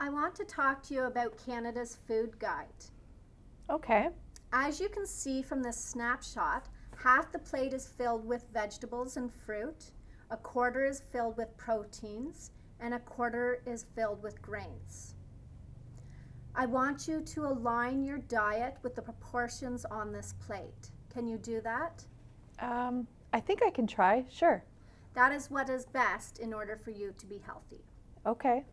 I want to talk to you about Canada's food guide. Okay. As you can see from this snapshot, half the plate is filled with vegetables and fruit, a quarter is filled with proteins, and a quarter is filled with grains. I want you to align your diet with the proportions on this plate. Can you do that? Um, I think I can try. Sure. That is what is best in order for you to be healthy. Okay.